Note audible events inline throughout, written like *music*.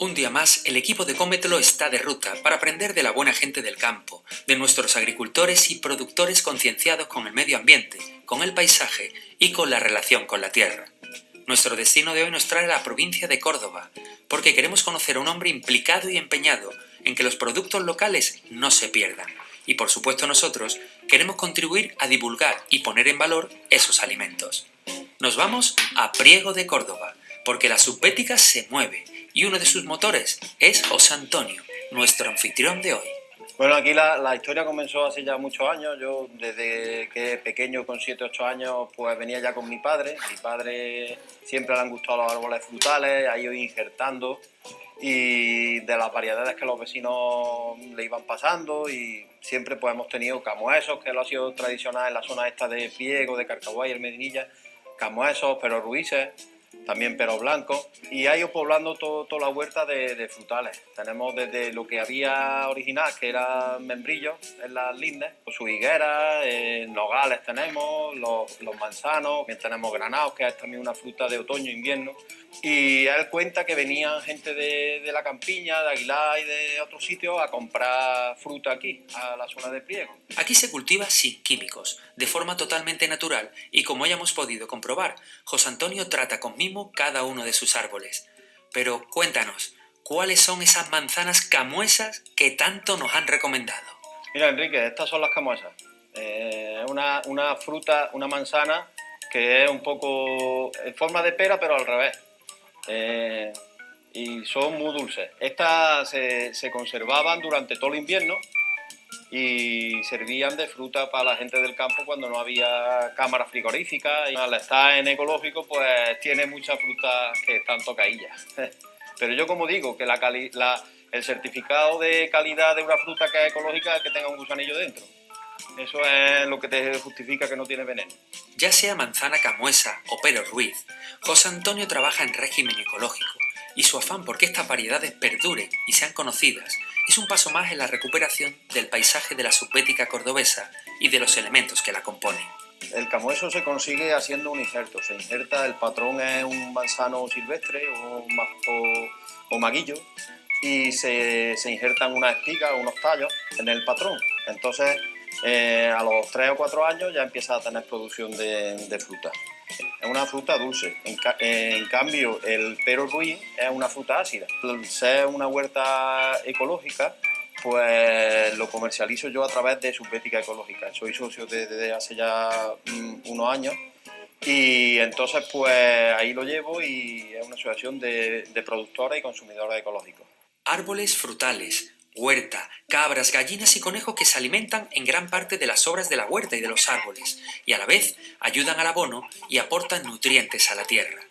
Un día más, el equipo de Cómetelo está de ruta para aprender de la buena gente del campo, de nuestros agricultores y productores concienciados con el medio ambiente, con el paisaje y con la relación con la tierra. Nuestro destino de hoy nos trae a la provincia de Córdoba, porque queremos conocer a un hombre implicado y empeñado en que los productos locales no se pierdan. Y por supuesto nosotros queremos contribuir a divulgar y poner en valor esos alimentos. Nos vamos a Priego de Córdoba, porque la subbética se mueve y uno de sus motores es José Antonio, nuestro anfitrión de hoy. Bueno, aquí la, historia comenzó hace ya muchos años. Yo desde que pequeño, con 7, 8 años, pues venía ya con mi padre. Mi padre siempre le han gustado los árboles frutales, ha ido injertando y de las variedades que los vecinos le iban pasando y siempre pues hemos tenido camuesos, que lo ha sido tradicional en la zona esta de Piego, de Carcaguay, el Medinilla, camuesos, pero ruices, también pero blanco, y ha ido poblando toda la huerta de, frutales. Tenemos desde lo que había original, que eran membrillos en las lindes, pues su higuera, eh, nogales tenemos, los, manzanos, también tenemos granados, que es también una fruta de otoño-invierno. Y él cuenta que venían gente de, de, la campiña, de Aguilar y de otros sitios a comprar fruta aquí, a la zona de Priego. Aquí se cultiva sin químicos, de forma totalmente natural, y como ya hemos podido comprobar, José Antonio trata con mimo cada uno de sus árboles. Pero cuéntanos, ¿cuáles son esas manzanas camuesas que tanto nos han recomendado? Mira, Enrique, estas son las camuesas. Eh, una, una fruta, una manzana que es un poco en forma de pera, pero al revés. Eh, y son muy dulces. Estas se, se, conservaban durante todo el invierno y servían de fruta para la gente del campo cuando no había cámara frigorífica. Y al estar en ecológico, pues tiene muchas frutas que están tocadillas. *laughs* Pero yo como digo, que la, la el certificado de calidad de una fruta que es ecológica es que tenga un gusanillo dentro. Eso es lo que te justifica que no tiene veneno. Ya sea manzana camuesa o pero ruiz, José Antonio trabaja en régimen ecológico y su afán por que estas variedades perduren y sean conocidas es un paso más en la recuperación del paisaje de la subbética cordobesa y de los elementos que la componen. El camueso se consigue haciendo un injerto. Se injerta, el patrón es un manzano silvestre o, o, maguillo y se, se injertan unas espigas o unos tallos en el patrón. Entonces eh, a los 3 o 4 años ya empieza a tener producción de, fruta. Es una fruta dulce, en, cambio el pero ruiz es una fruta ácida. Al ser una huerta ecológica, pues lo comercializo yo a través de Subbética Ecológica. Soy socio desde hace ya mm, unos años y entonces pues ahí lo llevo y es una asociación de, de productores y consumidores ecológicos. Árboles frutales, huerta, cabras, gallinas y conejos que se alimentan en gran parte de las obras de la huerta y de los árboles, y a la vez ayudan al abono y aportan nutrientes a la tierra.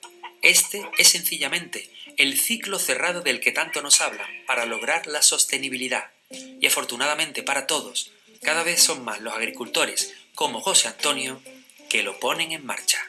Este es sencillamente el ciclo cerrado del que tanto nos hablan para lograr la sostenibilidad. Y afortunadamente para todos, cada vez son más los agricultores, como José Antonio, que lo ponen en marcha.